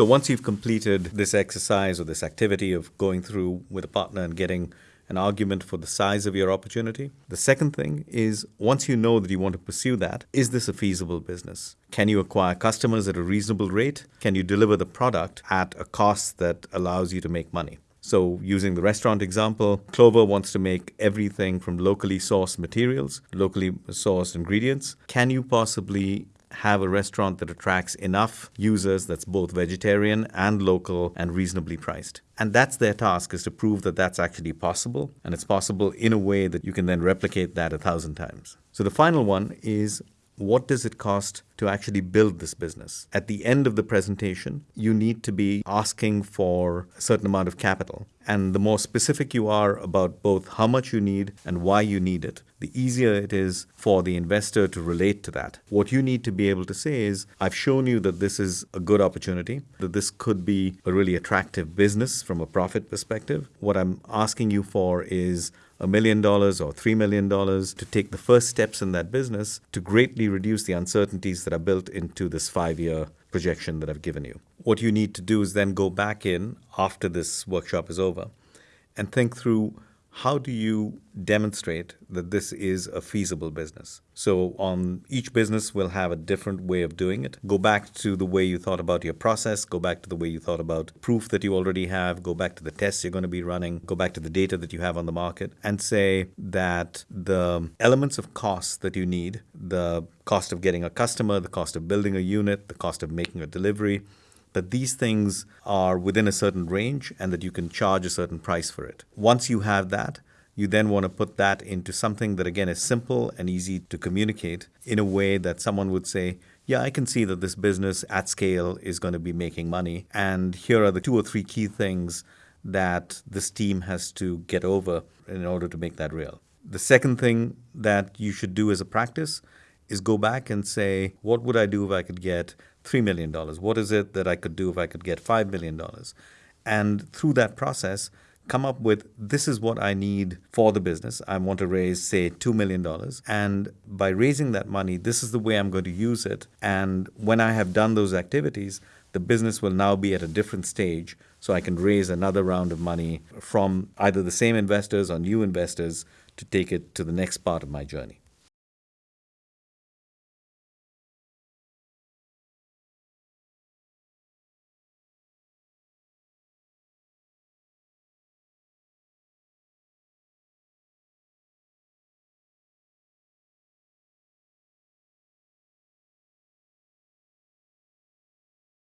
So once you've completed this exercise or this activity of going through with a partner and getting an argument for the size of your opportunity. The second thing is once you know that you want to pursue that, is this a feasible business? Can you acquire customers at a reasonable rate? Can you deliver the product at a cost that allows you to make money? So, using the restaurant example, Clover wants to make everything from locally sourced materials, locally sourced ingredients. Can you possibly have a restaurant that attracts enough users that's both vegetarian and local and reasonably priced. And that's their task is to prove that that's actually possible and it's possible in a way that you can then replicate that a thousand times. So the final one is what does it cost to actually build this business? At the end of the presentation, you need to be asking for a certain amount of capital. And the more specific you are about both how much you need and why you need it, the easier it is for the investor to relate to that. What you need to be able to say is, I've shown you that this is a good opportunity, that this could be a really attractive business from a profit perspective. What I'm asking you for is a million dollars or three million dollars to take the first steps in that business to greatly reduce the uncertainties that are built into this five year projection that I've given you. What you need to do is then go back in after this workshop is over and think through how do you demonstrate that this is a feasible business? So, on each business will have a different way of doing it. Go back to the way you thought about your process, go back to the way you thought about proof that you already have, go back to the tests you're going to be running, go back to the data that you have on the market, and say that the elements of cost that you need the cost of getting a customer, the cost of building a unit, the cost of making a delivery that these things are within a certain range and that you can charge a certain price for it. Once you have that, you then want to put that into something that again is simple and easy to communicate in a way that someone would say, yeah, I can see that this business at scale is going to be making money. And here are the two or three key things that this team has to get over in order to make that real. The second thing that you should do as a practice is go back and say, what would I do if I could get $3 million? What is it that I could do if I could get $5 million? And through that process, come up with this is what I need for the business. I want to raise, say, $2 million. And by raising that money, this is the way I'm going to use it. And when I have done those activities, the business will now be at a different stage. So I can raise another round of money from either the same investors or new investors to take it to the next part of my journey.